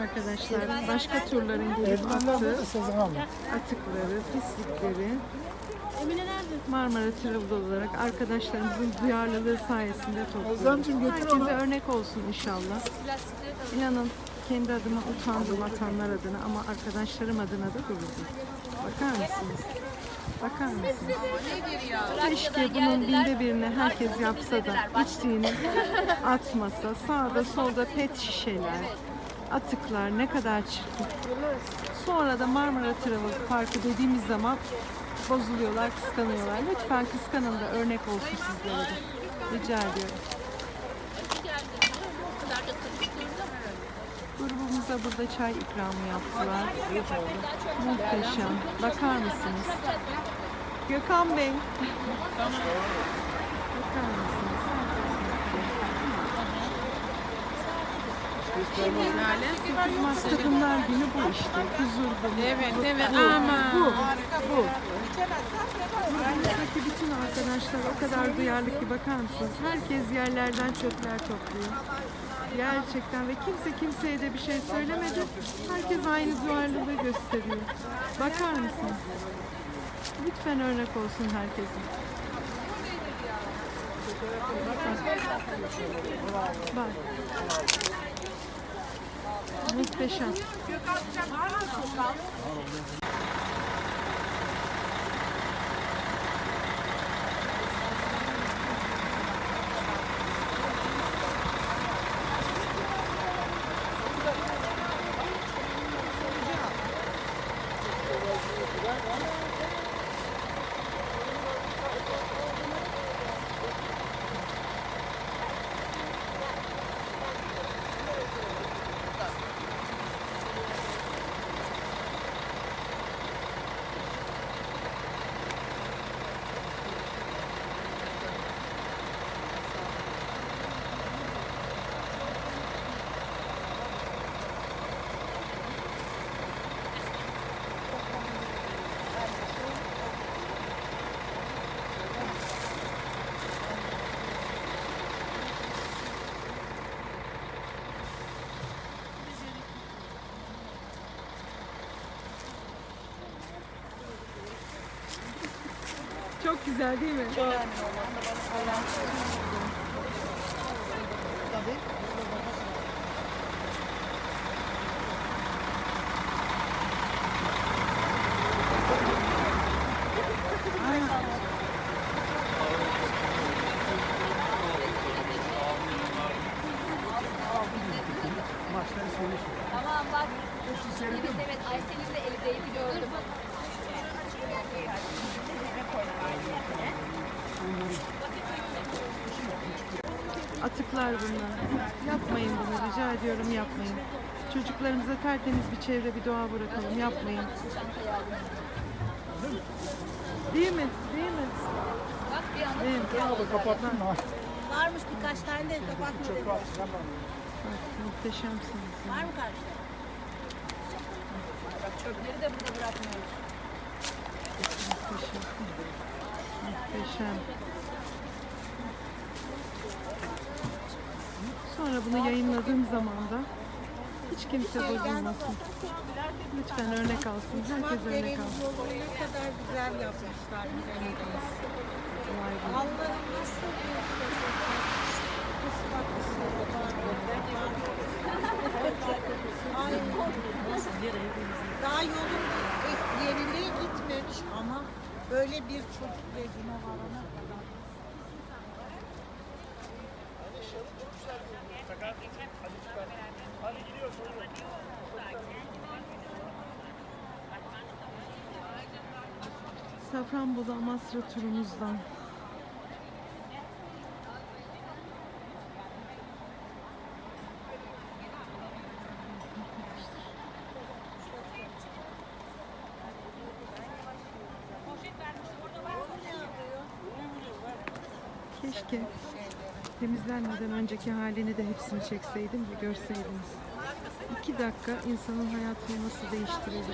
Arkadaşlar başka turların gelip attığı atıkları, pislikleri Marmara Travel olarak arkadaşlarımızın duyarlılığı sayesinde topluyoruz. Herkese örnek olsun inşallah. İnanın kendi adıma utandım atanlar adına ama arkadaşlarım adına da gurur duydum. Bakar mısınız? Bakar mısınız? Keşke bunun binde birini herkes yapsa da içtiğini atmasa. Sağda solda pet şişeler, atıklar ne kadar çirkin. Sonra da Marmara Travel Parkı dediğimiz zaman bozuluyorlar, kıskanıyorlar. Lütfen kıskanın da örnek olsun sizlere de. Rica ediyorum. Grubumuza burada çay ikramı yaptılar. Muhteşem. Bakar mısınız? Gökhan Bey. Bakar mısınız? Kızmaz Kadınlar Günü bu işte. Huzur bu. Evet, evet. bu. Ama. Bu. Bu. Grubumuzdaki bütün arkadaşlar o kadar duyarlı ki bakar mısınız? Herkes yerlerden çöpler topluyor. Gerçekten ve kimse kimseye de bir şey söylemedi. Herkes aynı duyarlılığı gösteriyor. Bakar mısınız? Lütfen örnek olsun herkesin. Bak. Bak. Muhteşem. Çok güzel değil mi? Tamam bak. Evet evet Aysel'in de eli değdi gördüm. Atıklar bunlar. Yapmayın bunu rica ediyorum yapmayın. Çocuklarımıza tertemiz bir çevre bir doğa bırakalım yapmayın. Değil mi? Değil mi? Bak bir anda Değil mi? Abla kapattın mı? Varmış birkaç tane de kapatmadı. Bak, muhteşemsiniz. Var mı karşıda? bak çöpleri de burada bırakmıyoruz. Muhteşem. Muhteşem. Sonra bunu yayınladığım zaman da hiç kimse bozulmasın. Lütfen örnek alsın. Herkes örnek alsın. ne kadar güzel yapmışlar. Allah'ım nasıl Ay. Daha yolun böyle bir çocuk ve güne varana kadar. Safranbolu Amasra turumuzdan. Keşke temizlenmeden önceki halini de hepsini çekseydim de görseydiniz. İki dakika insanın hayatını nasıl değiştirebilir?